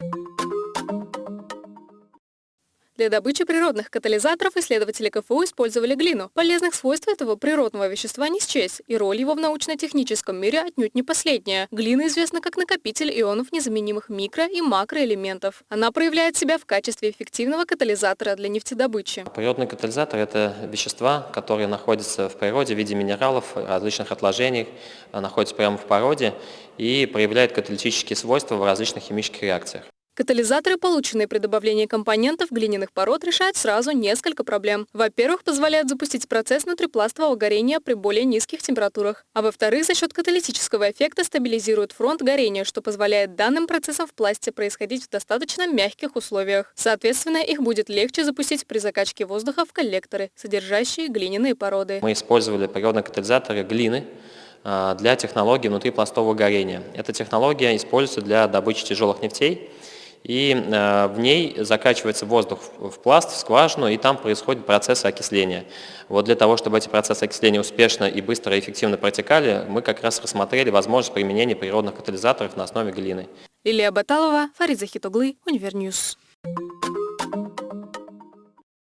you Для добычи природных катализаторов исследователи КФУ использовали глину. Полезных свойств этого природного вещества не счесть, и роль его в научно-техническом мире отнюдь не последняя. Глина известна как накопитель ионов незаменимых микро- и макроэлементов. Она проявляет себя в качестве эффективного катализатора для нефтедобычи. Природный катализатор – это вещества, которые находятся в природе в виде минералов, различных отложений, находятся прямо в породе и проявляют каталитические свойства в различных химических реакциях. Катализаторы, полученные при добавлении компонентов глиняных пород, решают сразу несколько проблем. Во-первых, позволяют запустить процесс внутрипластового горения при более низких температурах. А во-вторых, за счет каталитического эффекта стабилизируют фронт горения, что позволяет данным процессам в пласте происходить в достаточно мягких условиях. Соответственно, их будет легче запустить при закачке воздуха в коллекторы, содержащие глиняные породы. Мы использовали природные катализаторы глины, а, для технологии внутрипластового горения. Эта технология используется для добычи тяжелых нефтей, и э, в ней закачивается воздух в пласт, в скважину, и там происходит процесс окисления. Вот для того, чтобы эти процессы окисления успешно и быстро и эффективно протекали, мы как раз рассмотрели возможность применения природных катализаторов на основе глины. Лилия Баталова, Фарид Захитоглы, Univer News.